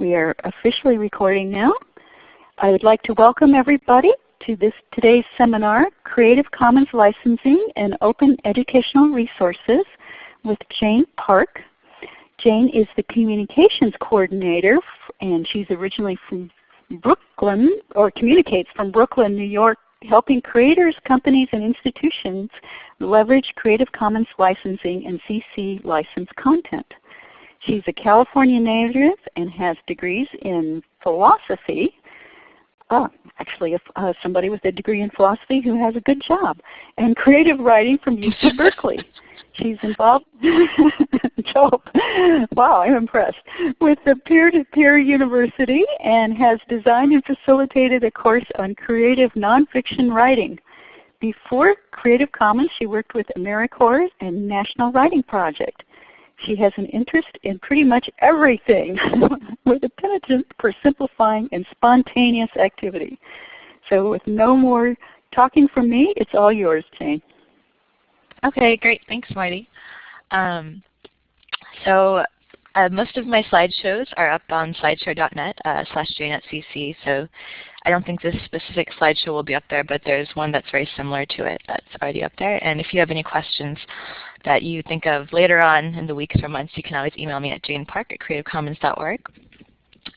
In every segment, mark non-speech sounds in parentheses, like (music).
We are officially recording now. I would like to welcome everybody to this today's seminar, Creative Commons Licensing and Open Educational Resources with Jane Park. Jane is the Communications Coordinator and she's originally from Brooklyn, or communicates from Brooklyn, New York, helping creators, companies, and institutions leverage Creative Commons licensing and CC licensed content. She's a California native and has degrees in philosophy. Oh, actually uh, somebody with a degree in philosophy who has a good job. And creative writing from UC Berkeley. (laughs) She's involved, (laughs) Joe, wow, I'm impressed, with the peer-to-peer -peer university and has designed and facilitated a course on creative nonfiction writing. Before Creative Commons, she worked with AmeriCorps and National Writing Project. She has an interest in pretty much everything (laughs) with a penchant for simplifying and spontaneous activity. So with no more talking from me, it's all yours, Jane. Okay, great. Thanks, Marty. Um, so uh, most of my slideshows are up on slideshare.net uh, slash jane.cc, so I don't think this specific slideshow will be up there, but there's one that's very similar to it that's already up there. And if you have any questions that you think of later on in the weeks or months, you can always email me at janepark at creativecommons.org.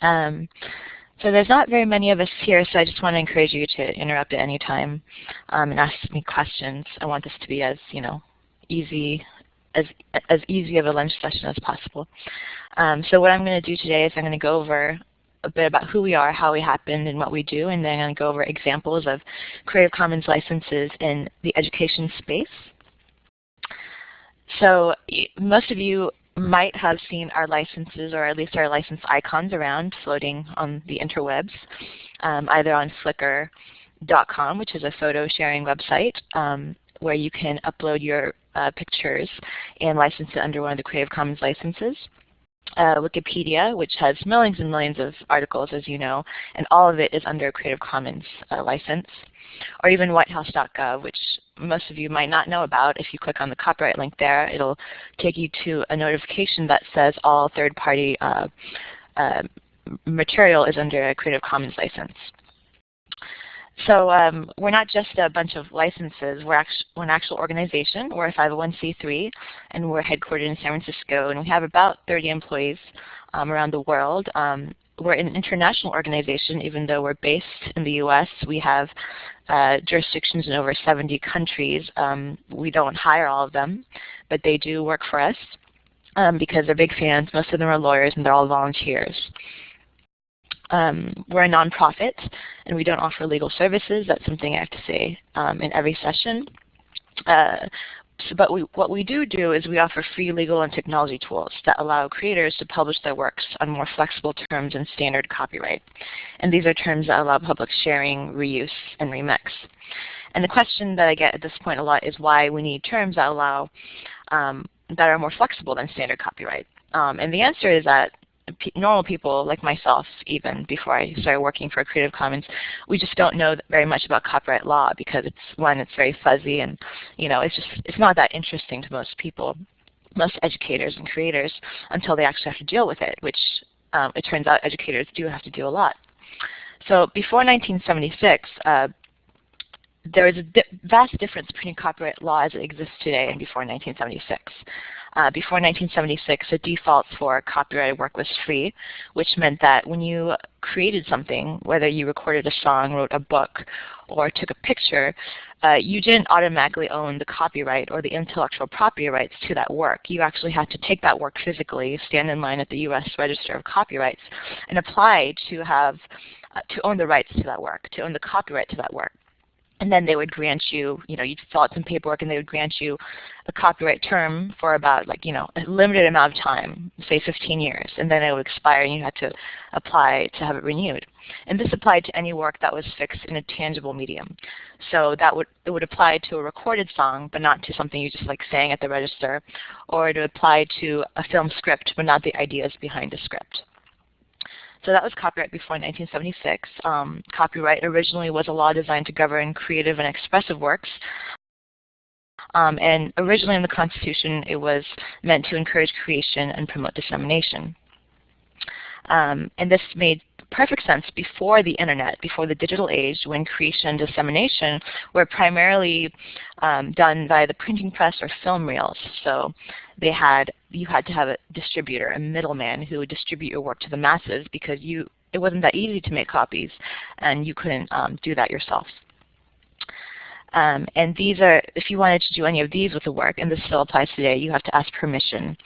Um, so there's not very many of us here, so I just want to encourage you to interrupt at any time um, and ask me questions. I want this to be as you know easy as as easy of a lunch session as possible. Um, so what I'm going to do today is I'm going to go over a bit about who we are, how we happened, and what we do, and then I'm going to go over examples of Creative Commons licenses in the education space. So most of you might have seen our licenses or at least our license icons around floating on the interwebs, um, either on Flickr.com, which is a photo sharing website um, where you can upload your uh, pictures and license it under one of the Creative Commons licenses. Uh, Wikipedia, which has millions and millions of articles, as you know, and all of it is under a Creative Commons uh, license or even whitehouse.gov, which most of you might not know about. If you click on the copyright link there, it'll take you to a notification that says all third-party uh, uh, material is under a Creative Commons license. So um, we're not just a bunch of licenses. We're, we're, an actual organization. We're a 501c3, and we're headquartered in San Francisco. And we have about 30 employees um, around the world. Um, we're an international organization, even though we're based in the U.S. We have uh, jurisdictions in over 70 countries. Um, we don't hire all of them, but they do work for us um, because they're big fans. Most of them are lawyers, and they're all volunteers. Um, we're a nonprofit, and we don't offer legal services. That's something I have to say um, in every session. Uh, so, but we, what we do do is we offer free legal and technology tools that allow creators to publish their works on more flexible terms and standard copyright. And these are terms that allow public sharing, reuse, and remix. And the question that I get at this point a lot is why we need terms that allow um, that are more flexible than standard copyright. Um, and the answer is that normal people like myself even before I started working for Creative Commons, we just don't know very much about copyright law because it's one, it's very fuzzy and you know, it's just it's not that interesting to most people, most educators and creators until they actually have to deal with it, which um, it turns out educators do have to do a lot. So before 1976, uh, there is a di vast difference between copyright law as it exists today and before 1976. Uh, before 1976, the default for copyrighted work was free, which meant that when you created something, whether you recorded a song, wrote a book, or took a picture, uh, you didn't automatically own the copyright or the intellectual property rights to that work. You actually had to take that work physically, stand in line at the U.S. Register of Copyrights, and apply to have uh, to own the rights to that work, to own the copyright to that work and then they would grant you, you know, you'd fill out some paperwork and they would grant you a copyright term for about like, you know, a limited amount of time, say 15 years, and then it would expire and you had to apply to have it renewed. And this applied to any work that was fixed in a tangible medium. So that would it would apply to a recorded song, but not to something you just like sang at the register, or it would apply to a film script, but not the ideas behind the script. So that was copyright before 1976. Um, copyright originally was a law designed to govern creative and expressive works. Um, and originally in the Constitution, it was meant to encourage creation and promote dissemination. Um, and this made perfect sense before the internet, before the digital age, when creation and dissemination were primarily um, done by the printing press or film reels. So they had you had to have a distributor, a middleman who would distribute your work to the masses because you it wasn't that easy to make copies and you couldn't um, do that yourself. Um, and these are, if you wanted to do any of these with the work, and this still applies today, you have to ask permission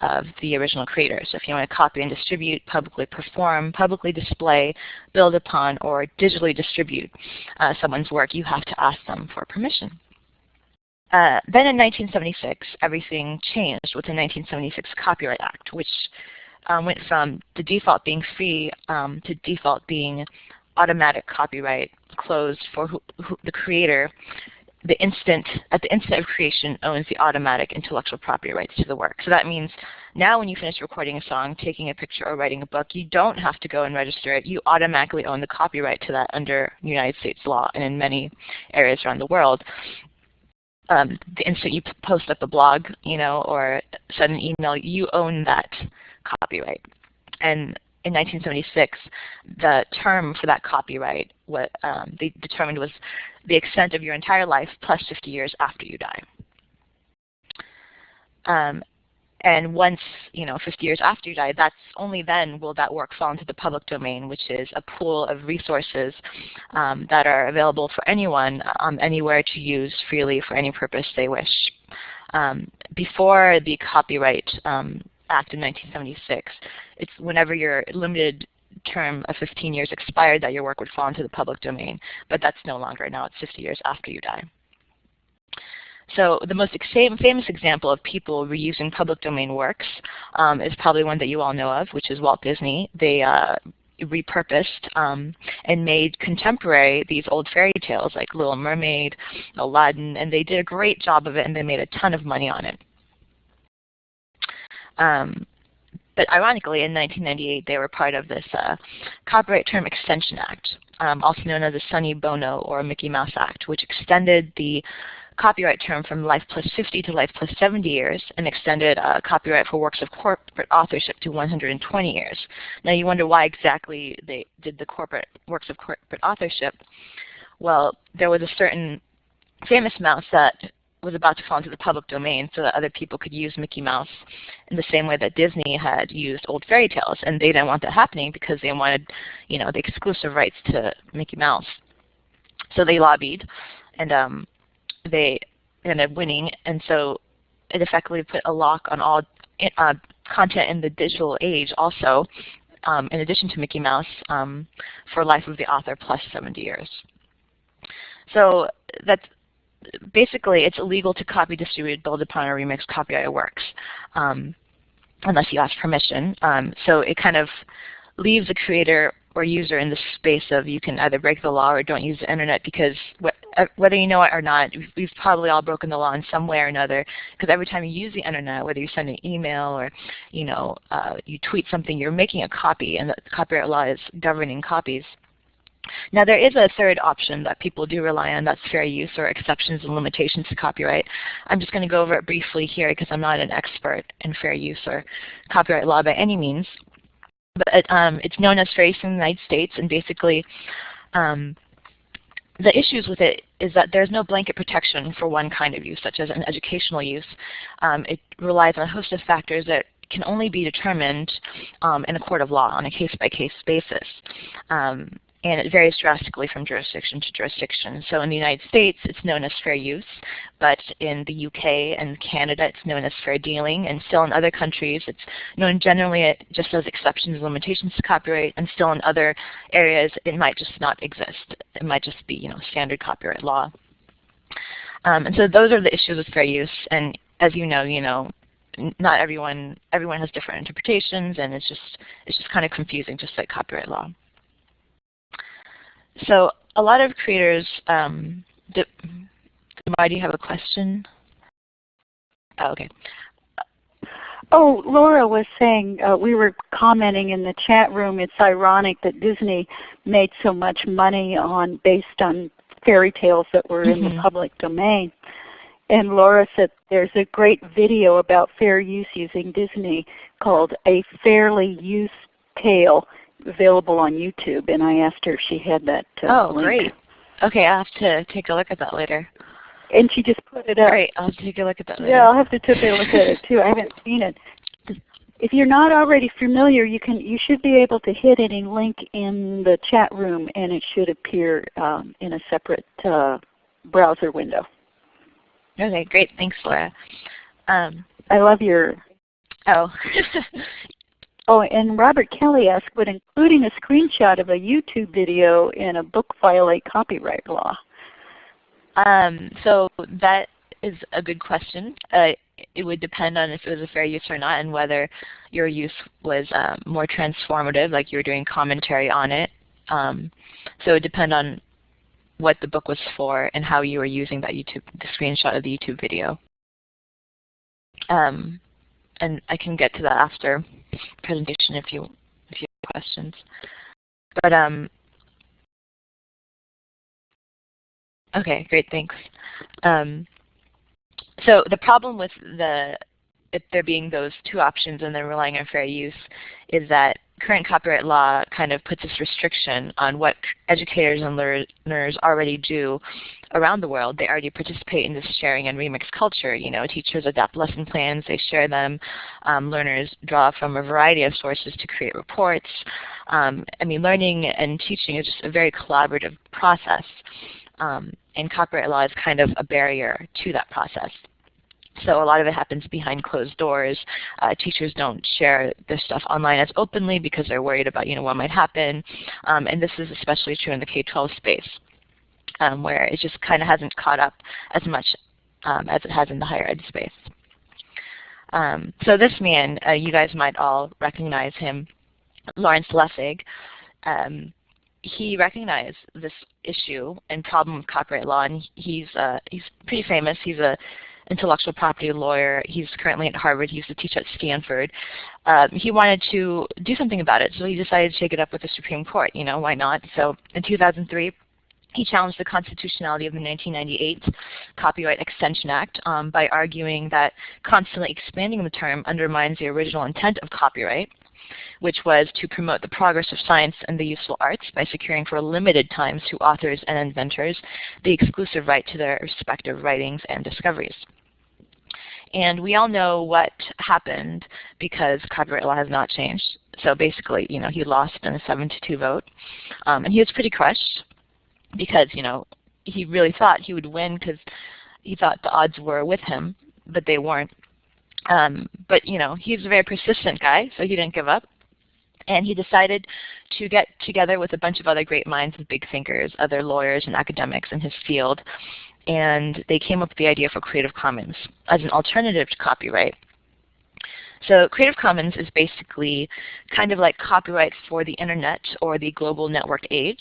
of the original creator. So if you want to copy and distribute, publicly perform, publicly display, build upon, or digitally distribute uh, someone's work, you have to ask them for permission. Uh, then in 1976, everything changed with the 1976 Copyright Act, which um, went from the default being free um, to default being automatic copyright closed for who, who, the creator the instant at the instant of creation owns the automatic intellectual property rights to the work. So that means now when you finish recording a song, taking a picture, or writing a book, you don't have to go and register it. You automatically own the copyright to that under United States law and in many areas around the world. Um, the instant you post up a blog, you know, or send an email, you own that copyright. And in 1976, the term for that copyright, what um, they determined was the extent of your entire life plus 50 years after you die. Um, and once, you know, 50 years after you die, that's only then will that work fall into the public domain, which is a pool of resources um, that are available for anyone um, anywhere to use freely for any purpose they wish. Um, before the Copyright um, Act in 1976, it's whenever your limited term of 15 years expired that your work would fall into the public domain. But that's no longer. Now it's 50 years after you die. So the most famous example of people reusing public domain works um, is probably one that you all know of, which is Walt Disney. They uh, repurposed um, and made contemporary these old fairy tales like Little Mermaid, Aladdin, and they did a great job of it and they made a ton of money on it. Um, but ironically, in 1998, they were part of this uh, Copyright Term Extension Act, um, also known as the Sonny Bono or Mickey Mouse Act, which extended the copyright term from life plus 50 to life plus 70 years and extended uh, copyright for works of corporate authorship to 120 years. Now you wonder why exactly they did the corporate works of corporate authorship. Well, there was a certain famous mouse that was about to fall into the public domain so that other people could use Mickey Mouse in the same way that Disney had used old fairy tales. And they didn't want that happening because they wanted you know, the exclusive rights to Mickey Mouse. So they lobbied and um, they ended up winning. And so it effectively put a lock on all uh, content in the digital age also, um, in addition to Mickey Mouse, um, for life of the author plus 70 years. So that's basically it's illegal to copy, distribute, build upon, or remix copyrighted works um, unless you ask permission. Um, so it kind of leaves the creator or user in the space of you can either break the law or don't use the internet because wh uh, whether you know it or not, we've probably all broken the law in some way or another because every time you use the internet, whether you send an email or you know uh, you tweet something, you're making a copy and the copyright law is governing copies. Now there is a third option that people do rely on, that's fair use or exceptions and limitations to copyright. I'm just going to go over it briefly here because I'm not an expert in fair use or copyright law by any means. But um, it's known as fair use in the United States and basically um, the issues with it is that there's no blanket protection for one kind of use, such as an educational use. Um, it relies on a host of factors that can only be determined um, in a court of law on a case-by-case -case basis. Um, and it varies drastically from jurisdiction to jurisdiction. So in the United States, it's known as fair use, but in the UK and Canada, it's known as fair dealing, and still in other countries, it's known generally just as exceptions and limitations to copyright, and still in other areas, it might just not exist. It might just be, you know, standard copyright law. Um, and so those are the issues with fair use, and as you know, you know, not everyone everyone has different interpretations, and it's just it's just kind of confusing, just like copyright law. So a lot of creators, um, do, why do you have a question? Oh, okay. Oh, Laura was saying, uh, we were commenting in the chat room, it's ironic that Disney made so much money on based on fairy tales that were mm -hmm. in the mm-hmm. public domain. And Laura said there's a great video about fair use using Disney called A Fairly Used tale available on YouTube, and I asked her if she had that uh, Oh, link. great. Okay, I'll have to take a look at that later. And she just put it up. Great, I'll take a look at that later. Yeah, I'll have to take a look at it too. I haven't seen it. If you're not already familiar, you can you should be able to hit any link in the chat room, and it should appear um, in a separate uh, browser window. Okay, great. Thanks, Laura. Um, I love your. oh, (laughs) Oh, and Robert Kelly asked, would including a screenshot of a YouTube video in a book violate copyright law? Um, so that is a good question. Uh, it would depend on if it was a fair use or not and whether your use was um, more transformative, like you were doing commentary on it. Um, so it would depend on what the book was for and how you were using that YouTube, the screenshot of the YouTube video. Um, and I can get to that after presentation if you if you have questions. But um, okay, great, thanks. Um, so the problem with the it, there being those two options and then relying on fair use is that current copyright law kind of puts this restriction on what educators and learners already do around the world. They already participate in this sharing and remix culture. You know, teachers adapt lesson plans, they share them. Um, learners draw from a variety of sources to create reports. Um, I mean, learning and teaching is just a very collaborative process. Um, and copyright law is kind of a barrier to that process. So a lot of it happens behind closed doors. Uh, teachers don't share their stuff online as openly because they're worried about you know what might happen. Um, and this is especially true in the K-12 space, um, where it just kind of hasn't caught up as much um, as it has in the higher ed space. Um, so this man, uh, you guys might all recognize him, Lawrence Lessig. Um, he recognized this issue and problem of copyright law, and he's uh, he's pretty famous. He's a intellectual property lawyer. He's currently at Harvard. He used to teach at Stanford. Um, he wanted to do something about it, so he decided to take it up with the Supreme Court. You know, why not? So in 2003, he challenged the constitutionality of the 1998 Copyright Extension Act um, by arguing that constantly expanding the term undermines the original intent of copyright which was to promote the progress of science and the useful arts by securing for limited times to authors and inventors the exclusive right to their respective writings and discoveries. And we all know what happened because copyright law has not changed. So basically, you know, he lost in a 7 to 2 vote. Um, and he was pretty crushed because, you know, he really thought he would win because he thought the odds were with him, but they weren't. Um, but, you know, he's a very persistent guy, so he didn't give up. And he decided to get together with a bunch of other great minds and big thinkers, other lawyers and academics in his field, and they came up with the idea for Creative Commons as an alternative to copyright. So Creative Commons is basically kind of like copyright for the internet or the global network age.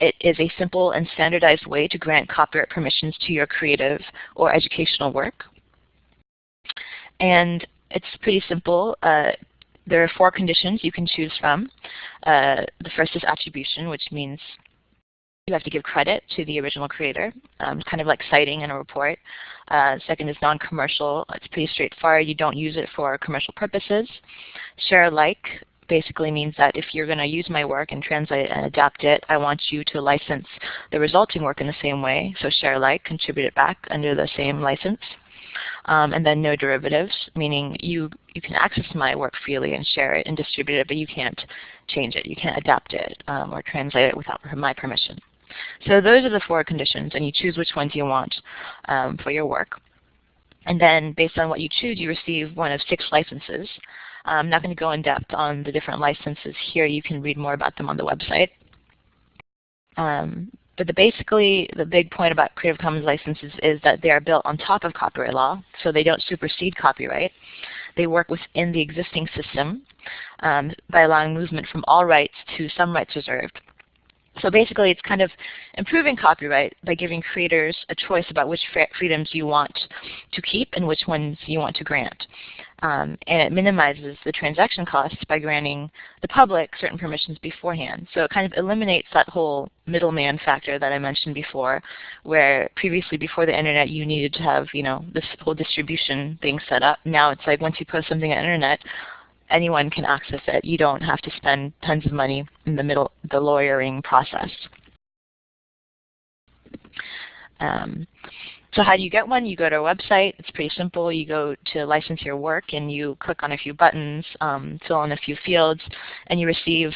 It is a simple and standardized way to grant copyright permissions to your creative or educational work. And it's pretty simple. Uh, there are four conditions you can choose from. Uh, the first is attribution, which means you have to give credit to the original creator, um, kind of like citing in a report. Uh, second is non-commercial. It's pretty straightforward. You don't use it for commercial purposes. Share alike basically means that if you're going to use my work and translate and adapt it, I want you to license the resulting work in the same way. So share alike, contribute it back under the same license. Um, and then no derivatives, meaning you, you can access my work freely and share it and distribute it, but you can't change it. You can't adapt it um, or translate it without my permission. So those are the four conditions, and you choose which ones you want um, for your work. And then based on what you choose, you receive one of six licenses. I'm not going to go in depth on the different licenses here. You can read more about them on the website. Um, but the basically, the big point about Creative Commons licenses is that they are built on top of copyright law, so they don't supersede copyright. They work within the existing system um, by allowing movement from all rights to some rights reserved. So basically, it's kind of improving copyright by giving creators a choice about which freedoms you want to keep and which ones you want to grant. Um, and it minimizes the transaction costs by granting the public certain permissions beforehand. So it kind of eliminates that whole middleman factor that I mentioned before, where previously before the internet you needed to have you know this whole distribution thing set up. Now it's like once you post something on the internet, anyone can access it. You don't have to spend tons of money in the middle, the lawyering process. Um, so how do you get one? You go to a website. It's pretty simple. You go to license your work and you click on a few buttons, um, fill in a few fields, and you receive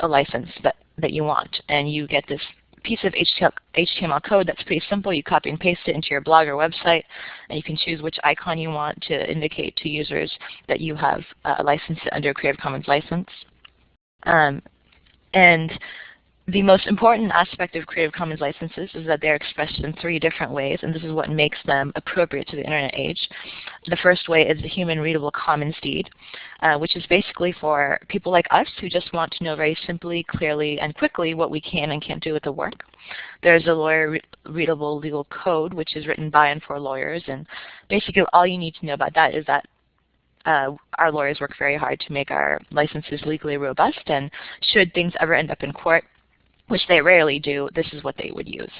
a license that, that you want. And you get this piece of HTML code that's pretty simple. You copy and paste it into your blog or website, and you can choose which icon you want to indicate to users that you have uh, licensed under a Creative Commons license. Um, and the most important aspect of Creative Commons licenses is that they're expressed in three different ways, and this is what makes them appropriate to the Internet age. The first way is the Human Readable Commons Deed, uh, which is basically for people like us who just want to know very simply, clearly, and quickly what we can and can't do with the work. There's a lawyer-readable legal code, which is written by and for lawyers, and basically all you need to know about that is that uh, our lawyers work very hard to make our licenses legally robust, and should things ever end up in court, which they rarely do, this is what they would use.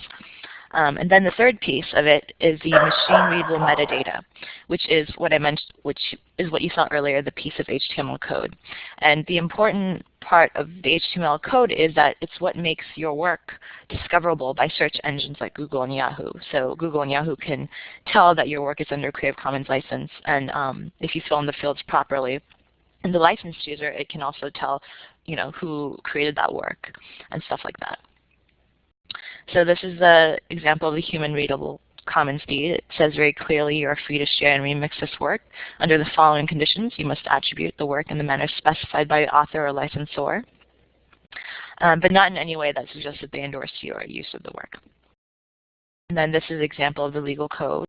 Um, and then the third piece of it is the machine readable metadata, which is what I mentioned, which is what you saw earlier, the piece of HTML code. And the important part of the HTML code is that it's what makes your work discoverable by search engines like Google and Yahoo. So Google and Yahoo can tell that your work is under Creative Commons license, and um, if you fill in the fields properly, and the licensed user, it can also tell you know, who created that work and stuff like that. So this is the example of the human readable commons deed. It says very clearly you are free to share and remix this work. Under the following conditions, you must attribute the work in the manner specified by the author or licensor, um, but not in any way that suggests that they endorse your use of the work. And then this is an example of the legal code.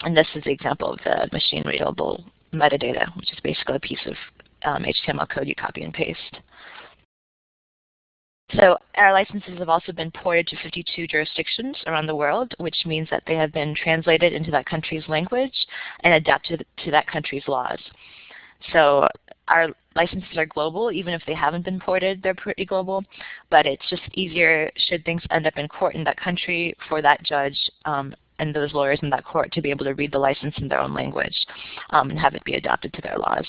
And this is an example of the machine readable metadata, which is basically a piece of um, HTML code you copy and paste. So our licenses have also been ported to 52 jurisdictions around the world, which means that they have been translated into that country's language and adapted to that country's laws. So our licenses are global, even if they haven't been ported, they're pretty global, but it's just easier should things end up in court in that country for that judge um, and those lawyers in that court to be able to read the license in their own language um, and have it be adapted to their laws.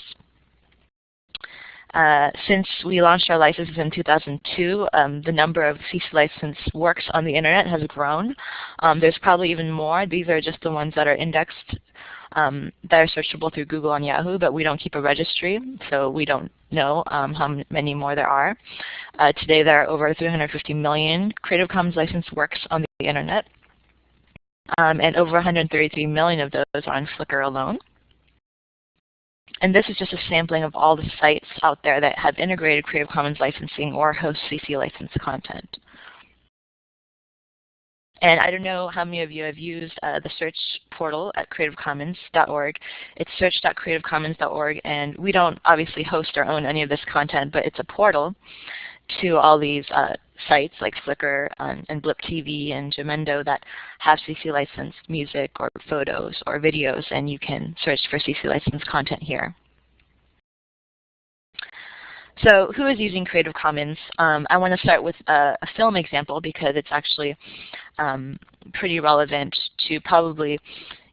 Uh, since we launched our licenses in 2002, um, the number of CC licensed works on the internet has grown. Um, there's probably even more. These are just the ones that are indexed um, that are searchable through Google and Yahoo, but we don't keep a registry, so we don't know um, how many more there are. Uh, today there are over 350 million Creative Commons licensed works on the internet, um, and over 133 million of those are on Flickr alone. And this is just a sampling of all the sites out there that have integrated Creative Commons licensing or host CC licensed content. And I don't know how many of you have used uh, the search portal at creativecommons.org. It's search.creativecommons.org, and we don't obviously host or own any of this content, but it's a portal to all these uh, sites like Flickr um, and Blip TV and Jamendo that have CC licensed music or photos or videos, and you can search for CC licensed content here. So who is using Creative Commons? Um, I want to start with a, a, film example because it's actually um, pretty relevant to probably,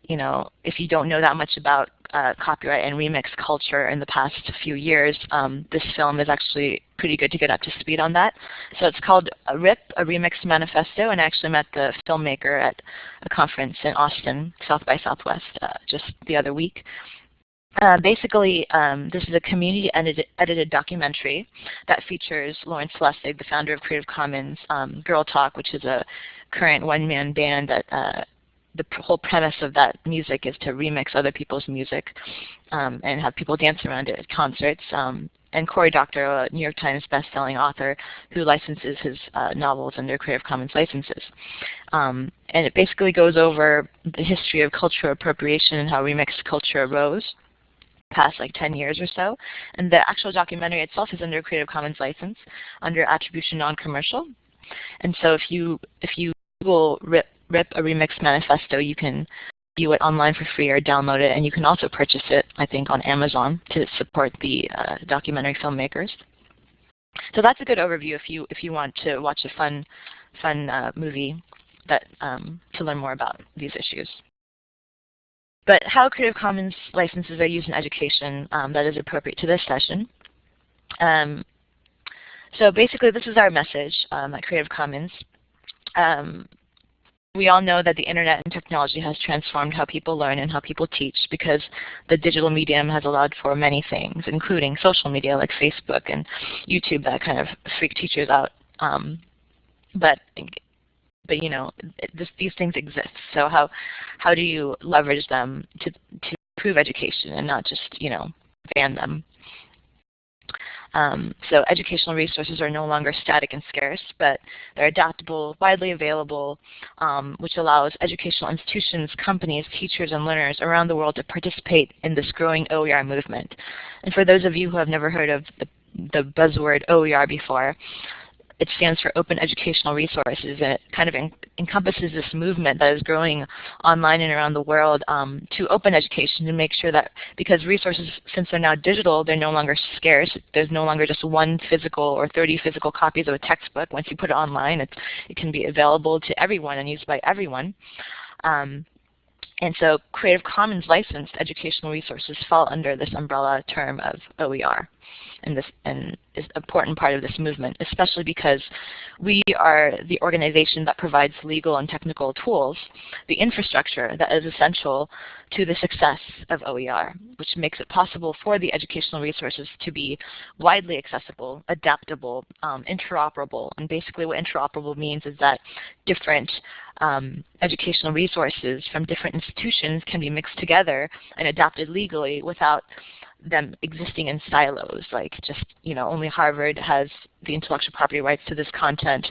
you know, if you don't know that much about uh, copyright and remix culture in the past few years, um, this film is actually pretty good to get up to speed on that. So it's called a RIP, a Remix Manifesto, and I actually met the filmmaker at a conference in Austin, South by Southwest, uh, just the other week. Uh, basically, um, this is a community-edited edited documentary that features Lawrence Lessig, the founder of Creative Commons, um, Girl Talk, which is a current one-man band that uh, the whole premise of that music is to remix other people's music um, and have people dance around it at concerts. Um, and Cory Doctorow, a New York Times bestselling author who licenses his uh, novels under Creative Commons licenses. Um, and it basically goes over the history of cultural appropriation and how remixed culture arose past like 10 years or so. And the actual documentary itself is under Creative Commons license under Attribution Non-Commercial. And so if you if you Google RIP RIP a Remix Manifesto, you can view it online for free or download it, and you can also purchase it, I think, on Amazon to support the uh, documentary filmmakers. So that's a good overview if you if you want to watch a fun fun uh, movie that um, to learn more about these issues. but how Creative Commons licenses are used in education um, that is appropriate to this session. Um, so basically this is our message um, at Creative Commons. Um, we all know that the internet and technology has transformed how people learn and how people teach because the digital medium has allowed for many things, including social media like Facebook and YouTube that kind of freak teachers out. Um, but but you know, this, these things exist. So how how do you leverage them to to improve education and not just you know ban them? Um, so educational resources are no longer static and scarce, but they're adaptable, widely available, um, which allows educational institutions, companies, teachers, and learners around the world to participate in this growing OER movement. And for those of you who have never heard of the, the buzzword OER before, it stands for Open Educational Resources, and it kind of en encompasses this movement that is growing online and around the world um, to open education to make sure that, because resources, since they're now digital, they're no longer scarce. There's no longer just one physical or 30 physical copies of a textbook. Once you put it online, it can be available to everyone and used by everyone. Um, and so Creative Commons licensed educational resources fall under this umbrella term of OER and this and is an important part of this movement, especially because we are the organization that provides legal and technical tools, the infrastructure that is essential to the success of OER, which makes it possible for the educational resources to be widely accessible, adaptable, um, interoperable. And basically what interoperable means is that different um, educational resources from different institutions can be mixed together and adapted legally without them existing in silos, like just, you know, only Harvard has the intellectual property rights to this content,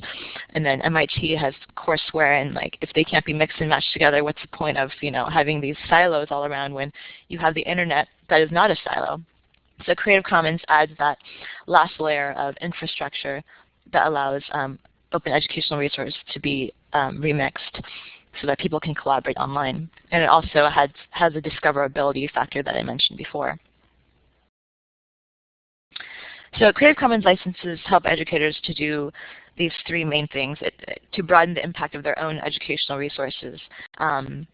and then MIT has courseware, and like if they can't be mixed and matched together, what's the point of, you know, having these silos all around when you have the internet that is not a silo? So Creative Commons adds that last layer of infrastructure that allows um, open educational resources to be um, remixed so that people can collaborate online. And it also has, has a discoverability factor that I mentioned before. So Creative Commons licenses help educators to do these three main things, it, to broaden the impact of their own educational resources, um,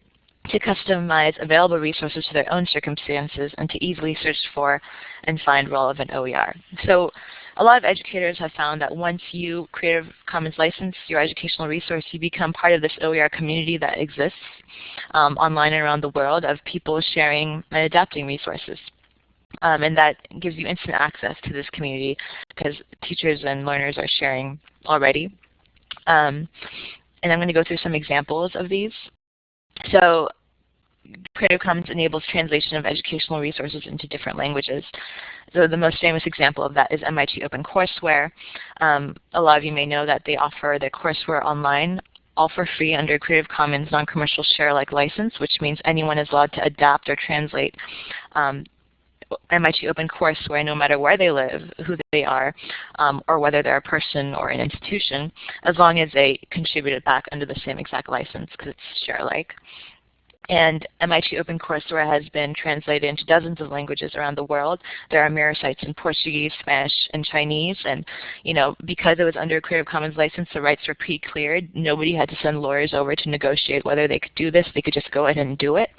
to customize available resources to their own circumstances, and to easily search for and find relevant OER. So a lot of educators have found that once you Creative Commons license your educational resource, you become part of this OER community that exists um, online and around the world of people sharing and adapting resources. Um, and that gives you instant access to this community because teachers and learners are sharing already. Um, and I'm going to go through some examples of these. So Creative Commons enables translation of educational resources into different languages. So the most famous example of that is MIT OpenCourseware. Um, a lot of you may know that they offer their courseware online all for free under Creative Commons non-commercial share-alike license, which means anyone is allowed to adapt or translate um, MIT Open OpenCourseware no matter where they live, who they are, um, or whether they're a person or an institution, as long as they contribute it back under the same exact license because it's share alike. And MIT OpenCourseware has been translated into dozens of languages around the world. There are mirror sites in Portuguese, Spanish, and Chinese. And you know, because it was under a Creative Commons license, the rights were pre-cleared. Nobody had to send lawyers over to negotiate whether they could do this. They could just go ahead and do it.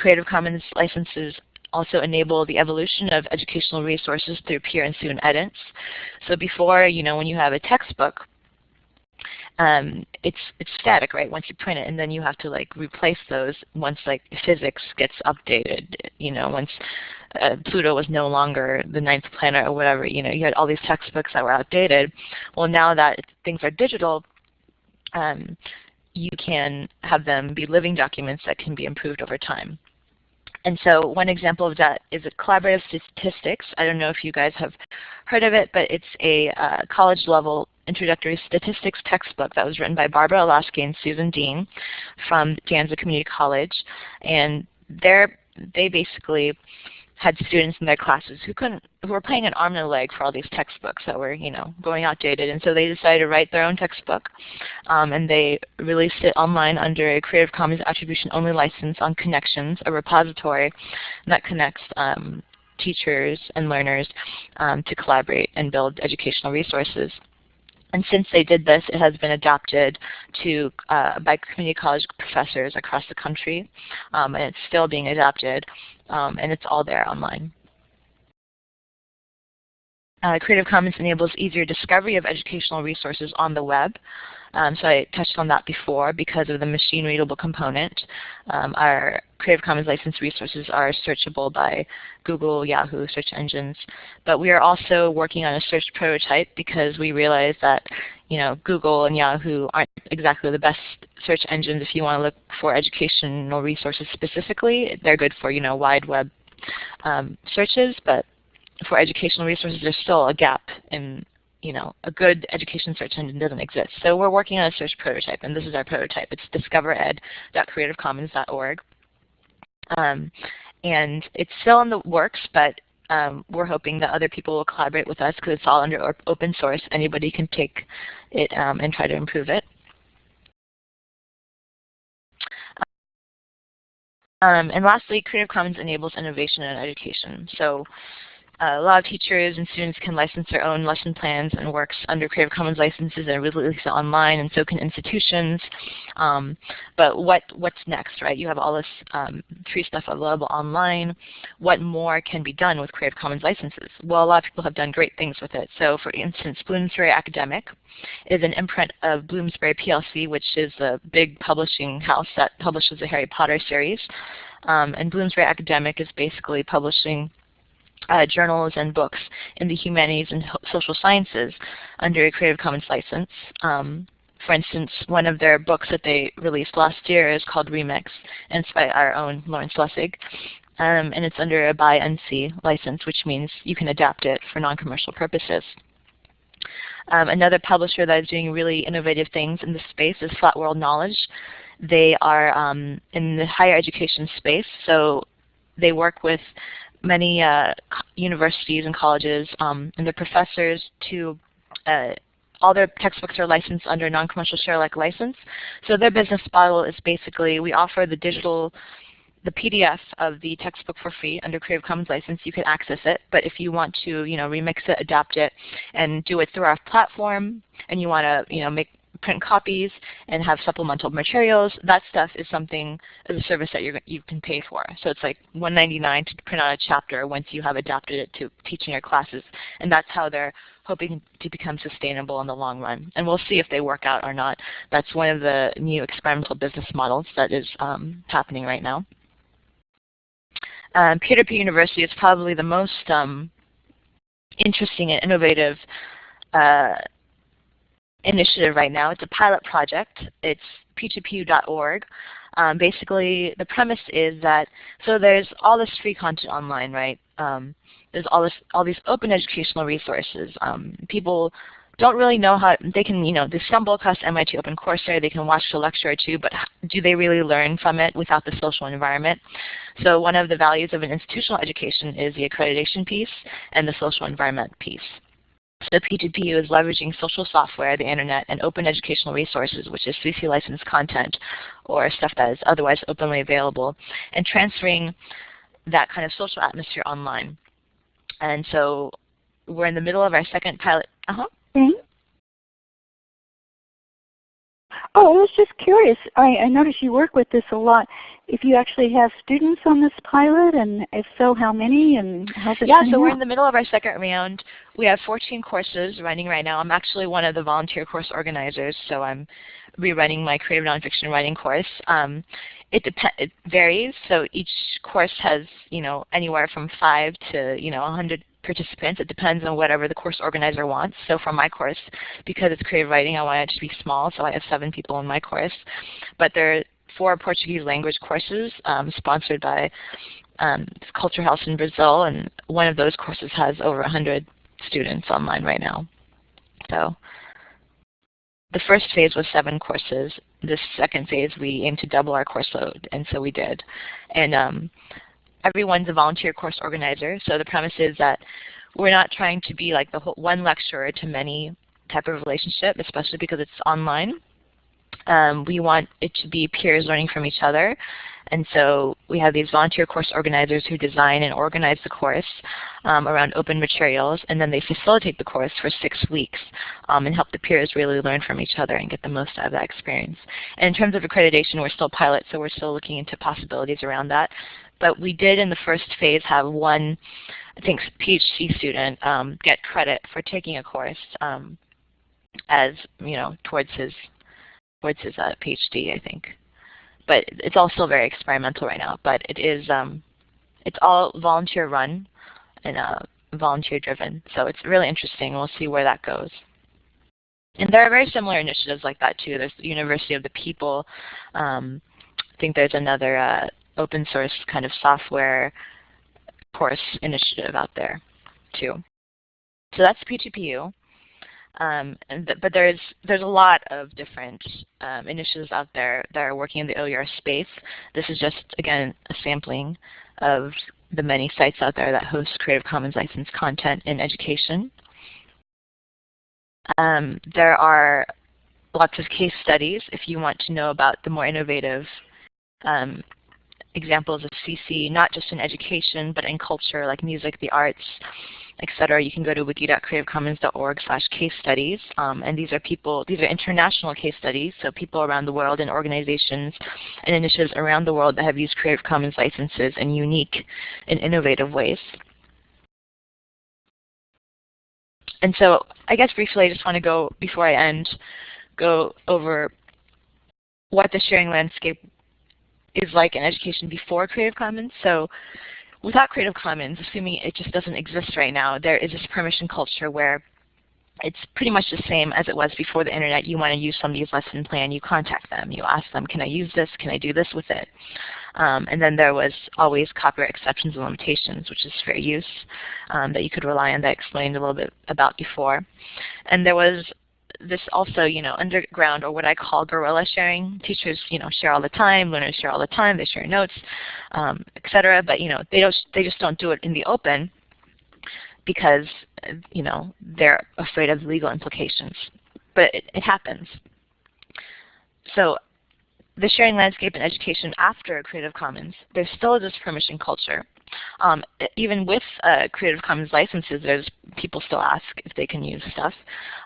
Creative Commons licenses also enable the evolution of educational resources through peer and student edits. So before, you know, when you have a textbook, um, it's it's static, right? Once you print it, and then you have to like replace those once like physics gets updated. You know, once uh, Pluto was no longer the ninth planet or whatever. You know, you had all these textbooks that were outdated. Well, now that things are digital, um, you can have them be living documents that can be improved over time. And so one example of that is a collaborative statistics. I don't know if you guys have heard of it, but it's a uh, college level introductory statistics textbook that was written by Barbara Illowsky and Susan Dean from De Anza Community College. And they basically had students in their classes who couldn't, who were paying an arm and a leg for all these textbooks that were, you know, going outdated. And so they decided to write their own textbook, um, and they released it online under a Creative Commons Attribution Only license on Connexions, a repository that connects um, teachers and learners um, to collaborate and build educational resources. And since they did this, it has been adopted to uh, by community college professors across the country, um, and it's still being adopted, um, and it's all there online. Uh, Creative Commons enables easier discovery of educational resources on the web. Um, so I touched on that before because of the machine readable component. Um, our Creative Commons licensed resources are searchable by Google, Yahoo, search engines. But we are also working on a search prototype because we realize that you know, Google and Yahoo aren't exactly the best search engines if you want to look for educational resources specifically. They're good for you know, wide web um, searches, but for educational resources, there's still a gap in you know, a good education search engine doesn't exist. So we're working on a search prototype, and this is our prototype. It's discovered.creativecommons.org. Um, and it's still in the works, but um, we're hoping that other people will collaborate with us because it's all under open source. Anybody can take it um, and try to improve it. Um, and lastly, Creative Commons enables innovation in education. So a lot of teachers and students can license their own lesson plans and works under Creative Commons licenses and release it online, and so can institutions. Um, but what what's next, right? You have all this um, free stuff available online. What more can be done with Creative Commons licenses? Well, a lot of people have done great things with it. So for instance, Bloomsbury Academic is an imprint of Bloomsbury PLC, which is a big publishing house that publishes the Harry Potter series. Um, and Bloomsbury Academic is basically publishing uh, journals and books in the humanities and social sciences under a Creative Commons license. Um, for instance, one of their books that they released last year is called Remix, and it's by our own Lawrence Lessig. Um, and it's under a by NC license, which means you can adapt it for non-commercial purposes. Um, another publisher that is doing really innovative things in this space is Flat World Knowledge. They are um, in the higher education space, so they work with many uh, universities and colleges um, and their professors to uh, all their textbooks are licensed under a non-commercial share-alike license. So their business model is basically we offer the digital, the PDF of the textbook for free under Creative Commons license. You can access it, but if you want to, you know, remix it, adapt it, and do it through our platform, and you want to, you know, make print copies and have supplemental materials. That stuff is something as a service that you you can pay for. So it's like $1.99 to print out a chapter once you have adapted it to teaching your classes. And that's how they're hoping to become sustainable in the long run. And we'll see if they work out or not. That's one of the new experimental business models that is um, happening right now. Um, Peer-to-Peer -peer University is probably the most um, interesting and innovative uh, initiative right now. It's a pilot project. It's p2pu.org. Um, basically, the premise is that, so there's all this free content online, right? Um, there's all this, all these open educational resources. Um, people don't really know how, they can, you know, they stumble across MIT OpenCourseware, they can watch a lecture or two, but do they really learn from it without the social environment? So one of the values of an institutional education is the accreditation piece and the social environment piece. So P2PU is leveraging social software, the internet, and open educational resources, which is CC licensed content or stuff that is otherwise openly available, and transferring that kind of social atmosphere online. And so we're in the middle of our second pilot. Uh-huh. Mm -hmm. Oh, I was just curious. I, I noticed you work with this a lot. If you actually have students on this pilot, and if so, how many, and how's it Yeah, so out? we're in the middle of our second round. We have 14 courses running right now. I'm actually one of the volunteer course organizers, so I'm rerunning my creative nonfiction writing course. Um, it, it varies, so each course has you know anywhere from five to you know 100 participants. It depends on whatever the course organizer wants. So for my course, because it's creative writing, I want it to be small, so I have seven people in my course. But there are four Portuguese language courses um, sponsored by um, Culture House in Brazil, and one of those courses has over 100 students online right now. So the first phase was seven courses. The second phase, we aimed to double our course load, and so we did. And um, everyone's a volunteer course organizer. So the premise is that we're not trying to be like the whole, one lecturer to many type of relationship, especially because it's online. Um, we want it to be peers learning from each other. And so we have these volunteer course organizers who design and organize the course um, around open materials, and then they facilitate the course for six weeks um, and help the peers really learn from each other and get the most out of that experience. And in terms of accreditation, we're still pilot, so we're still looking into possibilities around that. But we did in the first phase have one, I think, PhD student um, get credit for taking a course um, as, you know, towards his, towards his uh, PhD, I think but it's all still very experimental right now. But it is, um, it's all volunteer run and uh, volunteer driven. So it's really interesting. We'll see where that goes. And there are very similar initiatives like that too. There's the University of the People. Um, I think there's another uh, open source kind of software course initiative out there too. So that's P2PU. Um, th but there's there's a lot of different um, initiatives out there that are working in the OER space. This is just again a sampling of the many sites out there that host Creative Commons licensed content in education. Um, there are lots of case studies if you want to know about the more innovative um, examples of CC, not just in education, but in culture like music, the arts, etc. You can go to wiki.creativecommons.org slash case studies. Um, and these are people, these are international case studies, so people around the world and organizations and initiatives around the world that have used Creative Commons licenses in unique and innovative ways. And so I guess briefly I just want to go, before I end, go over what the sharing landscape is like in education before Creative Commons. So without Creative Commons, assuming it just doesn't exist right now, there is this permission culture where it's pretty much the same as it was before the internet. You want to use somebody's lesson plan, you contact them. You ask them, can I use this? Can I do this with it? Um, and then there was always copyright exceptions and limitations, which is fair use, um, that you could rely on that I explained a little bit about before. And there was this also, you know, underground or what I call guerrilla sharing. Teachers, you know, share all the time, learners share all the time, they share notes, um, etc. But you know, they don't, they just don't do it in the open because you know they're afraid of legal implications. But it, it happens. So the sharing landscape in education after Creative Commons, there's still this permission culture. Um, even with uh, Creative Commons licenses, there's people still ask if they can use stuff.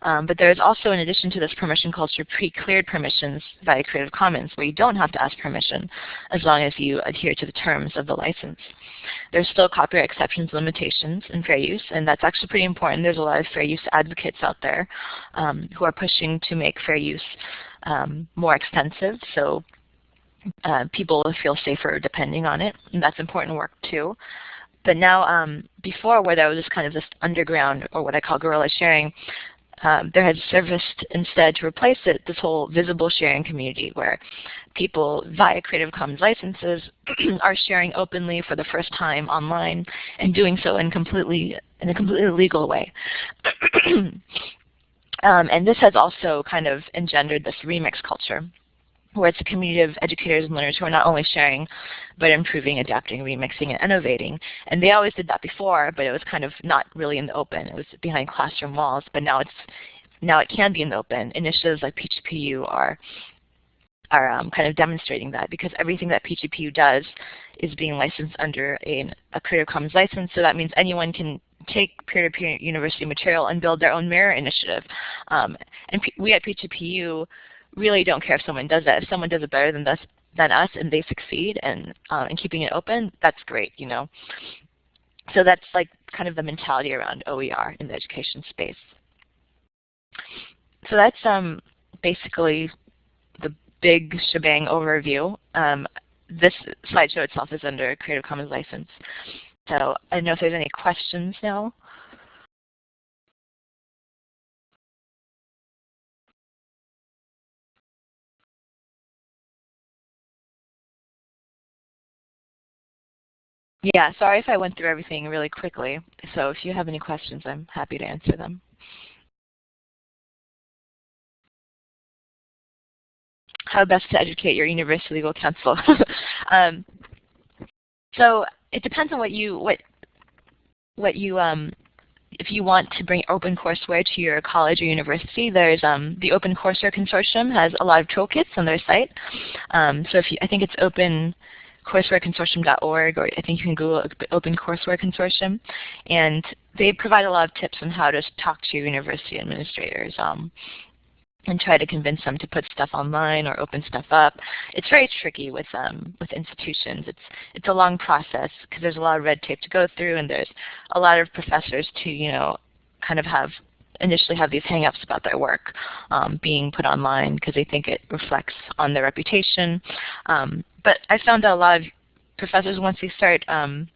Um, but there's also, in addition to this permission culture, pre-cleared permissions via Creative Commons, where you don't have to ask permission as long as you adhere to the terms of the license. There's still copyright exceptions, limitations, and fair use, and that's actually pretty important. There's a lot of fair use advocates out there um, who are pushing to make fair use um, more extensive. So uh, people feel safer depending on it, and that's important work too. But now, um, before where there was this kind of this underground, or what I call guerrilla sharing, um, there has surfaced instead to replace it this whole visible sharing community where people via Creative Commons licenses (clears throat) are sharing openly for the first time online and doing so in completely in a completely legal way. (clears throat) um, and this has also kind of engendered this remix culture where it's a community of educators and learners who are not only sharing, but improving, adapting, remixing, and innovating. And they always did that before, but it was kind of not really in the open. It was behind classroom walls, but now it's now it can be in the open. Initiatives like P2PU are are um, kind of demonstrating that because everything that P2PU does is being licensed under a, a Creative Commons license, so that means anyone can take peer-to-peer -peer university material and build their own mirror initiative. Um, and P we at PGPU really don't care if someone does that. If someone does it better than us, than us and they succeed and uh, in keeping it open, that's great, you know. So that's like kind of the mentality around OER in the education space. So that's um, basically the big shebang overview. Um, this slideshow itself is under Creative Commons license. So I don't know if there's any questions now. Yeah, sorry if I went through everything really quickly. So if you have any questions, I'm happy to answer them. How best to educate your university legal counsel. (laughs) um, so it depends on what you what what you um, if you want to bring OpenCourseWare to your college or university, there's um, the OpenCourseWare Consortium has a lot of toolkits on their site. Um, so if you, I think it's opencoursewareconsortium.org, or I think you can Google OpenCourseWare Consortium, and they provide a lot of tips on how to talk to your university administrators. Um, and try to convince them to put stuff online or open stuff up. It's very tricky with um, with institutions. It's it's a long process because there's a lot of red tape to go through, and there's a lot of professors to you know kind of have initially have these hangups about their work um, being put online because they think it reflects on their reputation. Um, but I found that a lot of professors, once they start um,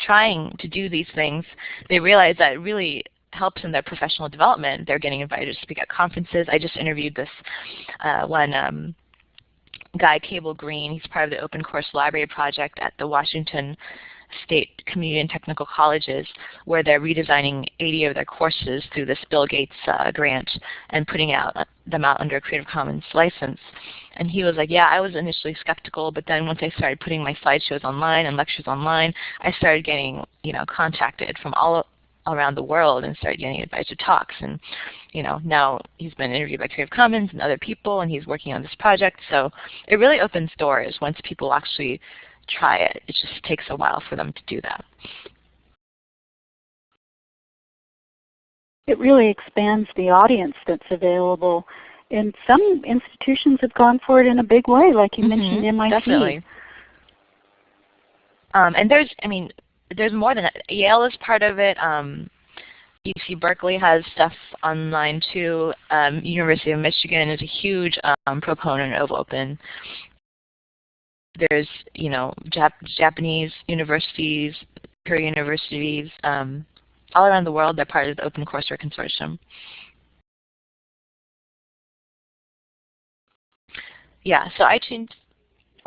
trying to do these things, they realize that it really helps in their professional development. They're getting invited to speak at conferences. I just interviewed this uh, one um, guy, Cable Green. He's part of the Open Course Library Project at the Washington State Community and Technical Colleges, where they're redesigning 80 of their courses through this Bill Gates uh, grant and putting out uh, them out under a Creative Commons license. And he was like, yeah, I was initially skeptical, but then once I started putting my slideshows online and lectures online, I started getting, you know, contacted from all around the world and started getting invited to talks. And you know, now he's been interviewed by Creative Commons and other people, and he's working on this project. So it really opens doors once people actually try it. It just takes a while for them to do that. It really expands the audience that's available. And some institutions have gone for it in a big way, like you mm -hmm, mentioned MIT. Definitely. Um, and there's, I mean, there's more than that. Yale is part of it. Um, UC Berkeley has stuff online too. Um, University of Michigan is a huge um, proponent of open. There's, you know, Jap Japanese universities, Korean universities, um, all around the world. They're part of the OpenCourseWare Consortium. Yeah, so iTunes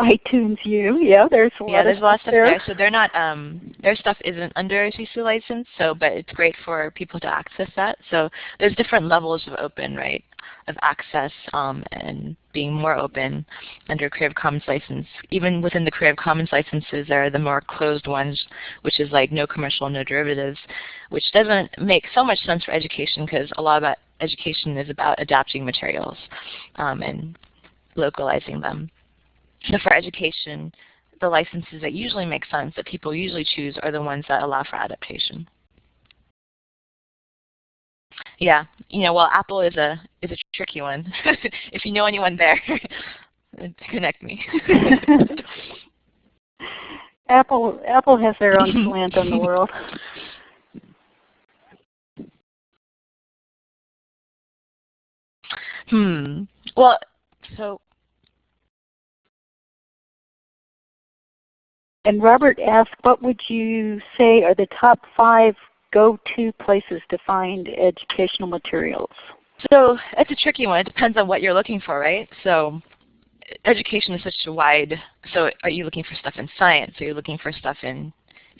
iTunes U. Yeah, there's a yeah, lot there's of a lot of stuff there. there. So they're not um, their stuff isn't under a CC license. So, but it's great for people to access that. So there's different levels of open, right, of access um, and being more open under Creative Commons license. Even within the Creative Commons licenses, there are the more closed ones, which is like no commercial, no derivatives, which doesn't make so much sense for education because a lot about education is about adapting materials um, and localizing them. So for education, the licenses that usually make sense, that people usually choose, are the ones that allow for adaptation. Yeah, you know, well, Apple is a is a tricky one. (laughs) if you know anyone there, (laughs) connect me. (laughs) Apple Apple has their own slant on the world. Hmm. Well, so And Robert asked, what would you say are the top five go-to places to find educational materials? So it's a tricky one. It depends on what you're looking for, right? So education is such a wide, so are you looking for stuff in science? Are you looking for stuff in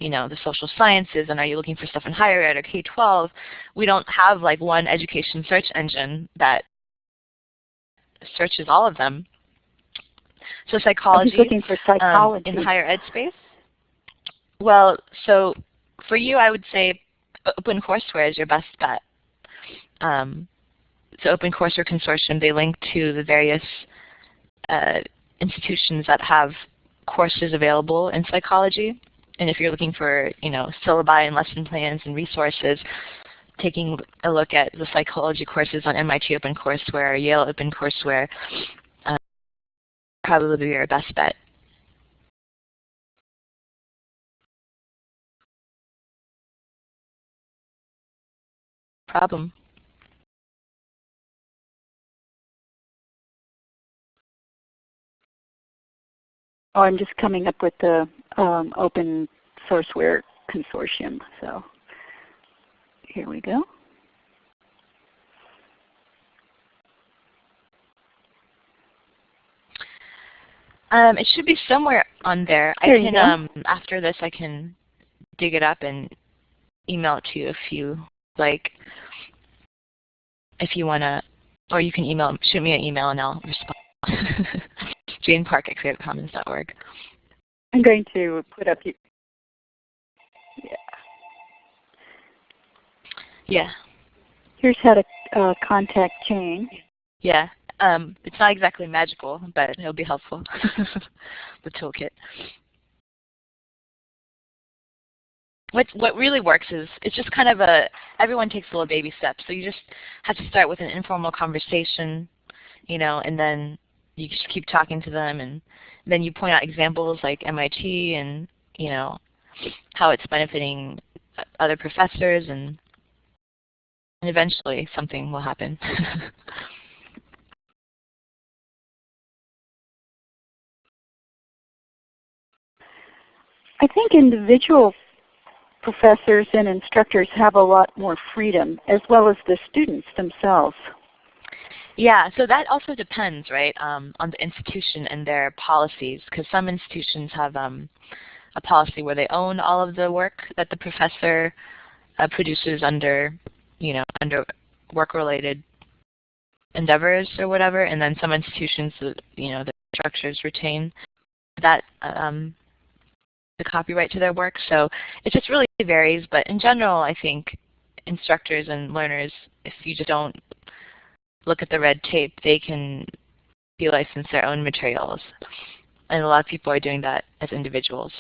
you know, the social sciences and are you looking for stuff in higher ed or K-12? We don't have like one education search engine that searches all of them. So psychology, looking for psychology. Um, in the higher ed space? Well, so for you, I would say OpenCourseWare is your best bet. Um, so OpenCourseWare Consortium, they link to the various uh, institutions that have courses available in psychology. And if you're looking for, you know, syllabi and lesson plans and resources, taking a look at the psychology courses on MIT OpenCourseWare, or Yale OpenCourseWare, probably be your best bet. Problem. Oh, I'm just coming up with the um, open sourceware consortium. So here we go. Um, it should be somewhere on there. there I can um, after this I can dig it up and email it to you if you like. If you wanna, or you can email shoot me an email and I'll respond. (laughs) Jane Park at creativecommons.org. I'm going to put up. Yeah. Yeah. Here's how to uh, contact Jane. Yeah. Um, it's not exactly magical, but it'll be helpful, (laughs) the toolkit. What, what really works is it's just kind of a, everyone takes a little baby steps. So you just have to start with an informal conversation, you know, and then you just keep talking to them and then you point out examples like MIT and, you know, how it's benefiting other professors and, and eventually something will happen. (laughs) I think individual professors and instructors have a lot more freedom as well as the students themselves. Yeah, so that also depends, right, um, on the institution and their policies, because some institutions have um, a policy where they own all of the work that the professor uh, produces under, you know, under work-related endeavors or whatever, and then some institutions, you know, the structures retain that um, the copyright to their work. So it just really varies, but in general, I think instructors and learners, if you just don't look at the red tape, they can de-license their own materials. And a lot of people are doing that as individuals.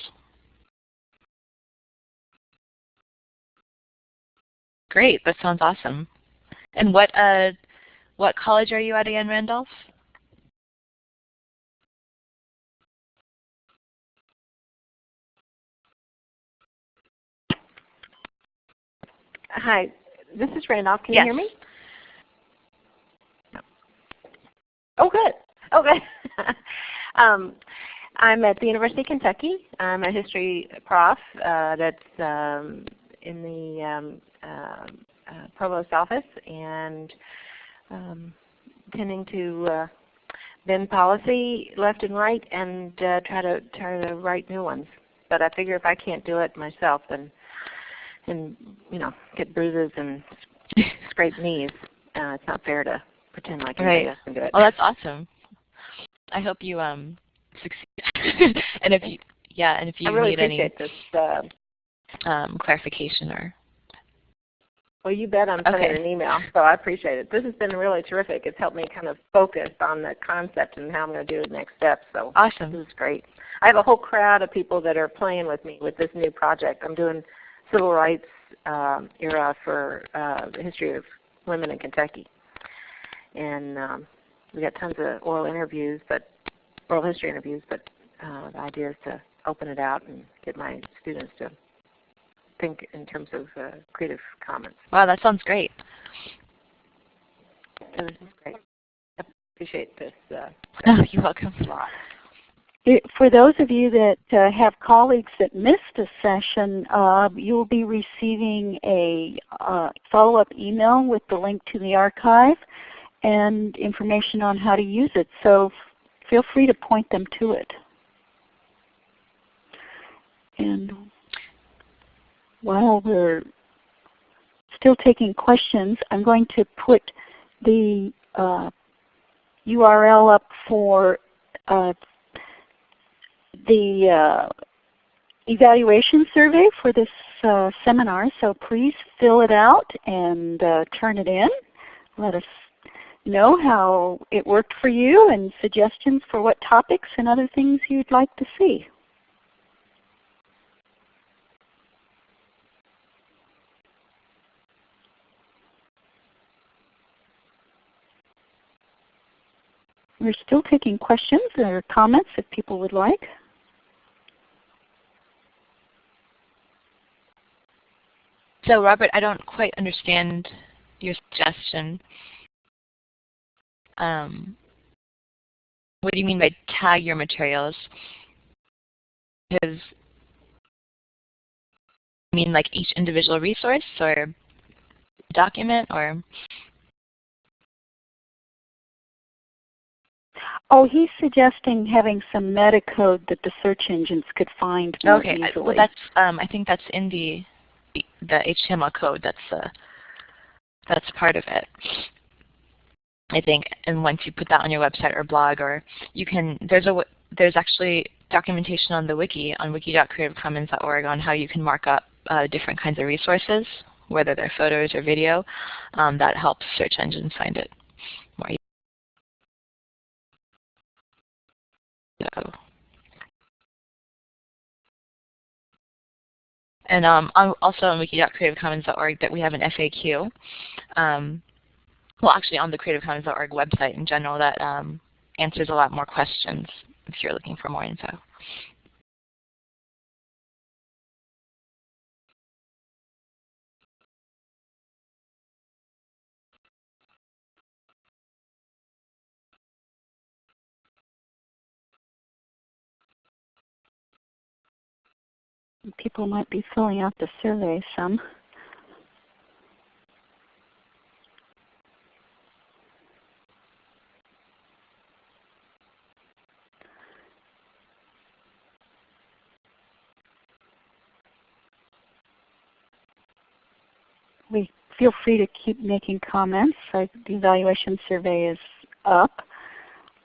Great, that sounds awesome. And what uh, what college are you at again, Randolph? Hi, this is Randolph. Can yes. you hear me? Oh, good. Okay. (laughs) um, I'm at the University of Kentucky. I'm a history prof uh, that's um, in the um, uh, uh, provost office and um, tending to uh, bend policy left and right and uh, try to try to write new ones. But I figure if I can't do it myself, then and you know get bruises and (laughs) scrape knees, uh, it's not fair to pretend like right. else can do it. Oh, that's awesome. I hope you um succeed. (laughs) and if you yeah, and if you really need any this. Uh, um, clarification or well, you bet I'm sending Okay. an email, so I appreciate it. This has been really terrific. It's helped me kind of focus on the concept and how I'm going to do the next steps. So awesome. this is great. I have a whole crowd of people that are playing with me with this new project. I'm doing civil rights um, era for uh, the history of women in Kentucky, and um, we got tons of oral interviews, but oral history interviews. But uh, the idea is to open it out and get my students to think in terms of uh, creative commons. Wow, that sounds great. This is great. I appreciate this uh, Oh, (laughs) you're welcome. a lot. For those of you that uh, have colleagues that missed a session, uh, you will be receiving a uh, follow-up email with the link to the archive and information on how to use it. So feel free to point them to it. And while we're still taking questions, I'm going to put the uh, URL up for uh, the uh, evaluation survey for this uh, seminar. So please fill it out and uh, turn it in. Let us know how it worked for you and suggestions for what topics and other things you'd like to see. We're still taking questions or comments if people would like. So Robert, I don't quite understand your suggestion. Um, what do you mean by tag your materials? Because you mean like each individual resource or document or Oh, he's suggesting having some meta code that the search engines could find more okay, easily. well that's um, I think that's in the the HTML code. That's uh, that's part of it. I think, and once you put that on your website or blog, or you can, there's a there's actually documentation on the wiki on wiki.creativecommons.org on how you can mark up uh, different kinds of resources whether they're photos or video, um, that helps search engines find it more. So. And um, also on wiki.creativecommons.org that we have an FAQ. Um, well, actually on the creativecommons.org website in general that um, answers a lot more questions if you're looking for more info. People might be filling out the survey some. we feel free to keep making comments. the evaluation survey is up.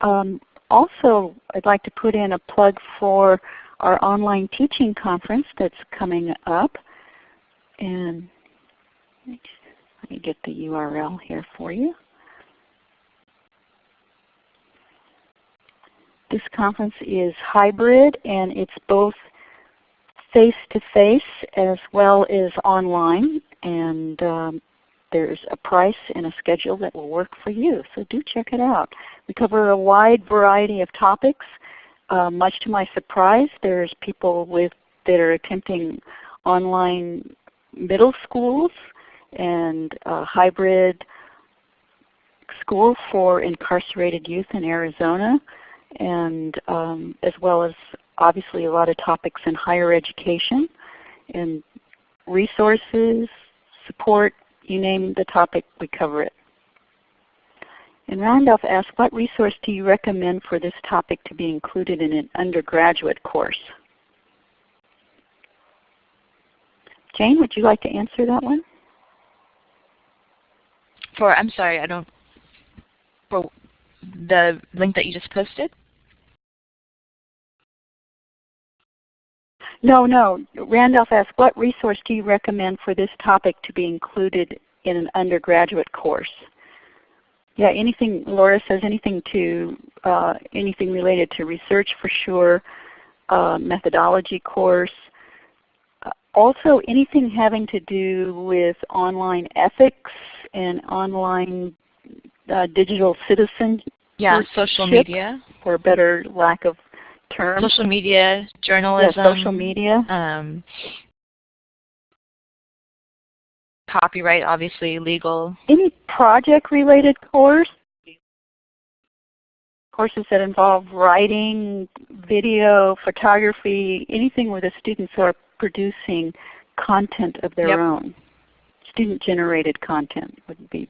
Um, also, I'd like to put in a plug for our online teaching conference that's coming up. And let me get the URL here for you. This conference is hybrid and it's both face-to-face -face as well as online and um, there's a price and a schedule that will work for you. So do check it out. We cover a wide variety of topics. Uh, much to my surprise, there's people with that are attempting online middle schools and uh, hybrid school for incarcerated youth in Arizona, and um, as well as obviously a lot of topics in higher education and resources, support, you name the topic, we cover it. And Randolph asks, what resource do you recommend for this topic to be included in an undergraduate course? Jane, would you like to answer that one? For, I'm sorry, I don't, for the link that you just posted? No, no. Randolph asked, what resource do you recommend for this topic to be included in an undergraduate course? Yeah, anything, Laura says anything to, uh, anything related to research for sure, uh, methodology course. Uh, also anything having to do with online ethics and online uh, digital citizen. Yeah, social media. For a better lack of term. Social media, journalism. Yeah, social media. Um, copyright, obviously, legal. Any project-related course? Courses that involve writing, video, photography, anything where the students are producing content of their yep. own. Student-generated content would be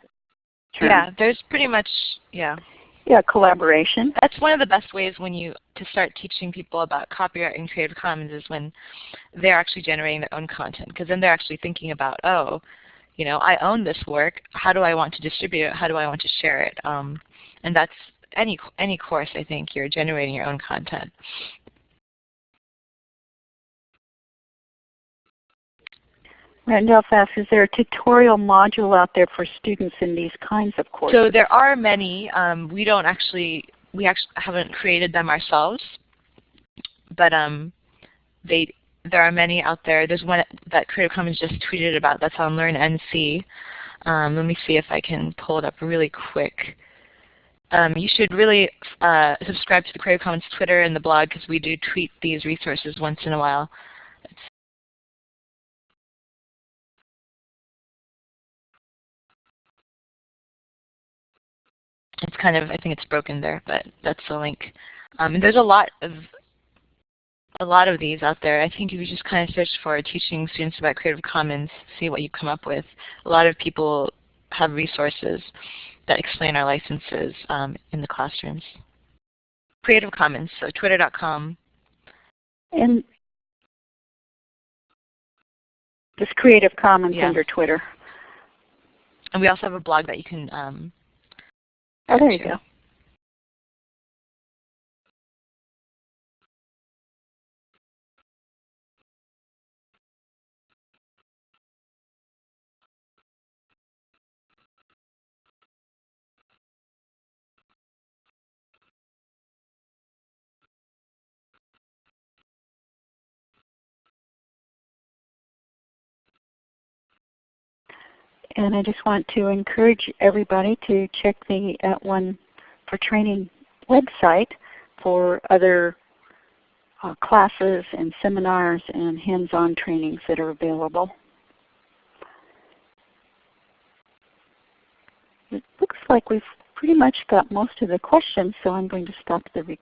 Term. Yeah, there's pretty much, yeah. Yeah, collaboration. That's one of the best ways when you to start teaching people about copyright and Creative Commons is when they're actually generating their own content because then they're actually thinking about, oh, you know, I own this work. How do I want to distribute it? How do I want to share it? Um, and that's any any course. I think you're generating your own content. Randolph asks, is there a tutorial module out there for students in these kinds of courses? So there are many. Um, we don't actually, we actually haven't created them ourselves, but um, they, there are many out there. There's one that Creative Commons just tweeted about that's on LearnNC. Um, let me see if I can pull it up really quick. Um, you should really uh, subscribe to the Creative Commons Twitter and the blog because we do tweet these resources once in a while. it's kind of, I think it's broken there, but that's the link. Um, and there's a lot of a lot of these out there. I think if you just kind of search for teaching students about Creative Commons, see what you come up with. A lot of people have resources that explain our licenses um, in the classrooms. Creative Commons, so twitter.com. And just Creative Commons yeah. under Twitter. And we also have a blog that you can um, Oh, there you go. And I just want to encourage everybody to check the At One for Training website for other uh, classes and seminars and hands-on trainings that are available. It looks like we've pretty much got most of the questions, so I'm going to stop the recording.